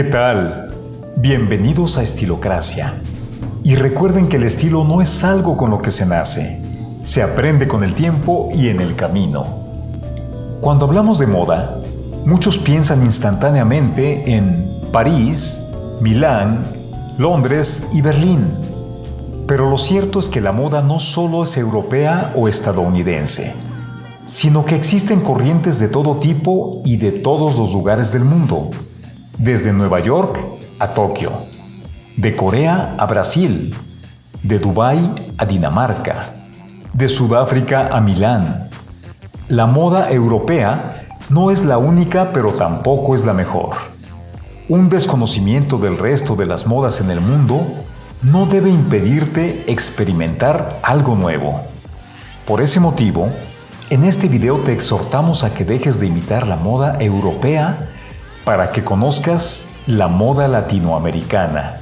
¿Qué tal? Bienvenidos a Estilocracia. Y recuerden que el estilo no es algo con lo que se nace, se aprende con el tiempo y en el camino. Cuando hablamos de moda, muchos piensan instantáneamente en París, Milán, Londres y Berlín. Pero lo cierto es que la moda no solo es europea o estadounidense, sino que existen corrientes de todo tipo y de todos los lugares del mundo, desde Nueva York a Tokio, de Corea a Brasil, de Dubái a Dinamarca, de Sudáfrica a Milán. La moda europea no es la única, pero tampoco es la mejor. Un desconocimiento del resto de las modas en el mundo no debe impedirte experimentar algo nuevo. Por ese motivo, en este video te exhortamos a que dejes de imitar la moda europea para que conozcas la moda latinoamericana,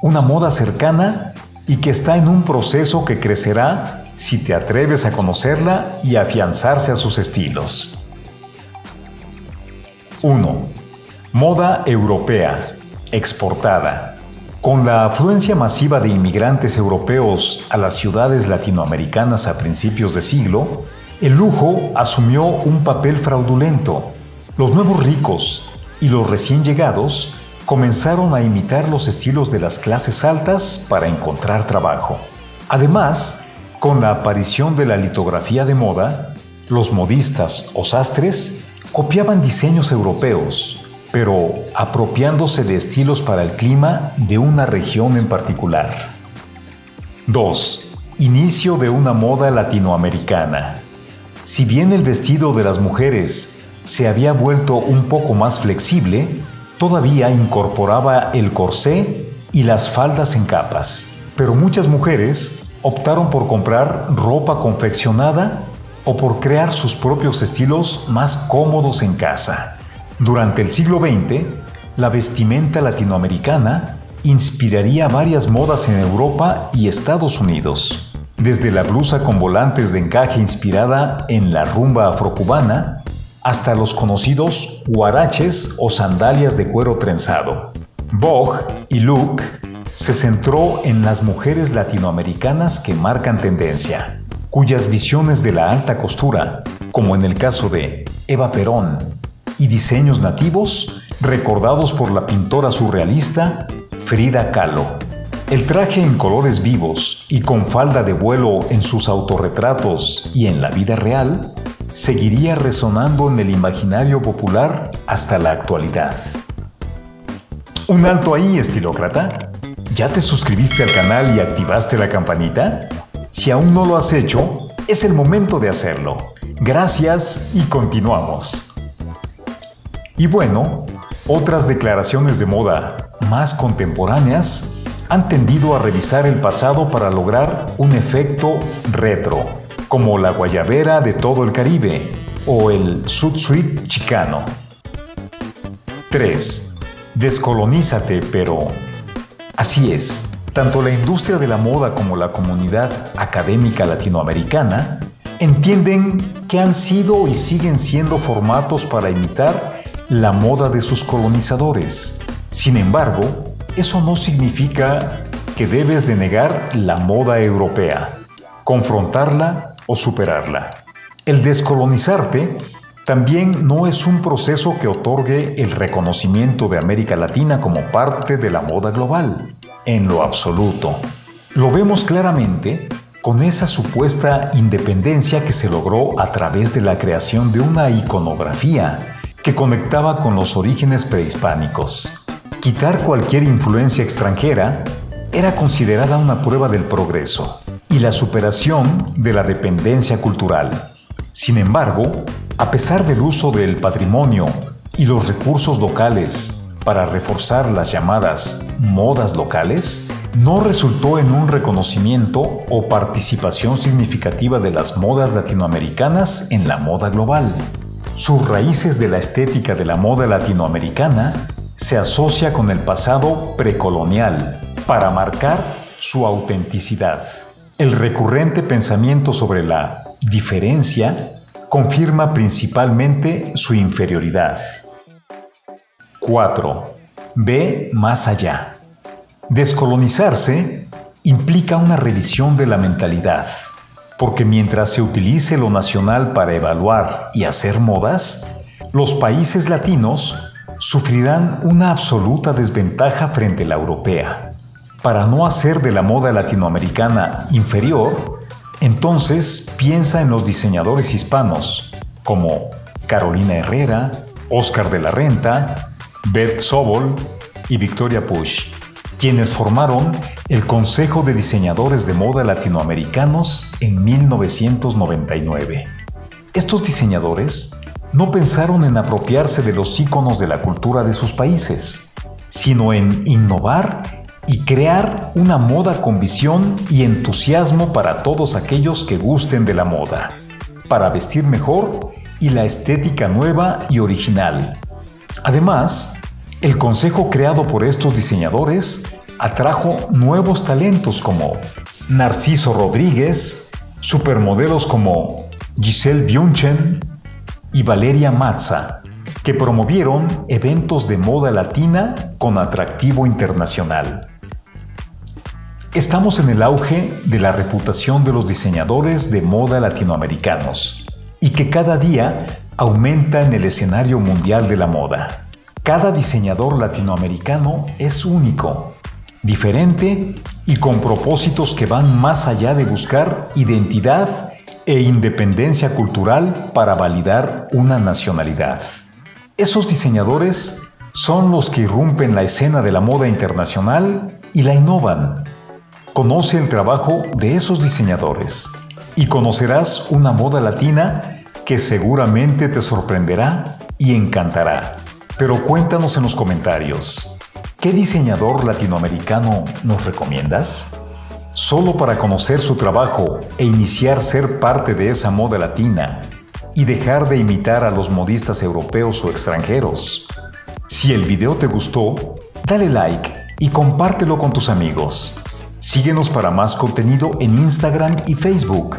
una moda cercana y que está en un proceso que crecerá si te atreves a conocerla y afianzarse a sus estilos. 1. Moda europea, exportada. Con la afluencia masiva de inmigrantes europeos a las ciudades latinoamericanas a principios de siglo, el lujo asumió un papel fraudulento. Los nuevos ricos y los recién llegados comenzaron a imitar los estilos de las clases altas para encontrar trabajo. Además, con la aparición de la litografía de moda, los modistas o sastres copiaban diseños europeos, pero apropiándose de estilos para el clima de una región en particular. 2. Inicio de una moda latinoamericana. Si bien el vestido de las mujeres se había vuelto un poco más flexible, todavía incorporaba el corsé y las faldas en capas. Pero muchas mujeres optaron por comprar ropa confeccionada o por crear sus propios estilos más cómodos en casa. Durante el siglo XX, la vestimenta latinoamericana inspiraría varias modas en Europa y Estados Unidos desde la blusa con volantes de encaje inspirada en la rumba afrocubana hasta los conocidos huaraches o sandalias de cuero trenzado. Vogue y Look se centró en las mujeres latinoamericanas que marcan tendencia, cuyas visiones de la alta costura, como en el caso de Eva Perón, y diseños nativos recordados por la pintora surrealista Frida Kahlo. El traje en colores vivos y con falda de vuelo en sus autorretratos y en la vida real seguiría resonando en el imaginario popular hasta la actualidad. Un alto ahí, estilócrata. ¿Ya te suscribiste al canal y activaste la campanita? Si aún no lo has hecho, es el momento de hacerlo. Gracias y continuamos. Y bueno, otras declaraciones de moda más contemporáneas han tendido a revisar el pasado para lograr un efecto retro, como la guayabera de todo el Caribe o el sud suite chicano. 3. Descolonízate, pero... Así es, tanto la industria de la moda como la comunidad académica latinoamericana entienden que han sido y siguen siendo formatos para imitar la moda de sus colonizadores. Sin embargo, eso no significa que debes de negar la moda europea, confrontarla o superarla. El descolonizarte también no es un proceso que otorgue el reconocimiento de América Latina como parte de la moda global, en lo absoluto. Lo vemos claramente con esa supuesta independencia que se logró a través de la creación de una iconografía que conectaba con los orígenes prehispánicos. Quitar cualquier influencia extranjera era considerada una prueba del progreso y la superación de la dependencia cultural. Sin embargo, a pesar del uso del patrimonio y los recursos locales para reforzar las llamadas modas locales, no resultó en un reconocimiento o participación significativa de las modas latinoamericanas en la moda global. Sus raíces de la estética de la moda latinoamericana se asocia con el pasado precolonial para marcar su autenticidad. El recurrente pensamiento sobre la diferencia confirma principalmente su inferioridad. 4. ve más allá. Descolonizarse implica una revisión de la mentalidad, porque mientras se utilice lo nacional para evaluar y hacer modas, los países latinos sufrirán una absoluta desventaja frente a la europea. Para no hacer de la moda latinoamericana inferior, entonces piensa en los diseñadores hispanos como Carolina Herrera, Oscar de la Renta, Beth Sobol y Victoria Push, quienes formaron el Consejo de Diseñadores de Moda Latinoamericanos en 1999. Estos diseñadores no pensaron en apropiarse de los íconos de la cultura de sus países, sino en innovar y crear una moda con visión y entusiasmo para todos aquellos que gusten de la moda, para vestir mejor y la estética nueva y original. Además, el consejo creado por estos diseñadores atrajo nuevos talentos como Narciso Rodríguez, supermodelos como Giselle Bündchen, y Valeria Mazza, que promovieron eventos de moda latina con atractivo internacional. Estamos en el auge de la reputación de los diseñadores de moda latinoamericanos y que cada día aumenta en el escenario mundial de la moda. Cada diseñador latinoamericano es único, diferente y con propósitos que van más allá de buscar identidad e independencia cultural para validar una nacionalidad. Esos diseñadores son los que irrumpen la escena de la moda internacional y la innovan. Conoce el trabajo de esos diseñadores y conocerás una moda latina que seguramente te sorprenderá y encantará. Pero cuéntanos en los comentarios, ¿qué diseñador latinoamericano nos recomiendas? solo para conocer su trabajo e iniciar ser parte de esa moda latina y dejar de imitar a los modistas europeos o extranjeros. Si el video te gustó, dale like y compártelo con tus amigos. Síguenos para más contenido en Instagram y Facebook.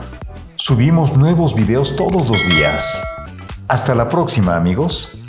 Subimos nuevos videos todos los días. Hasta la próxima amigos.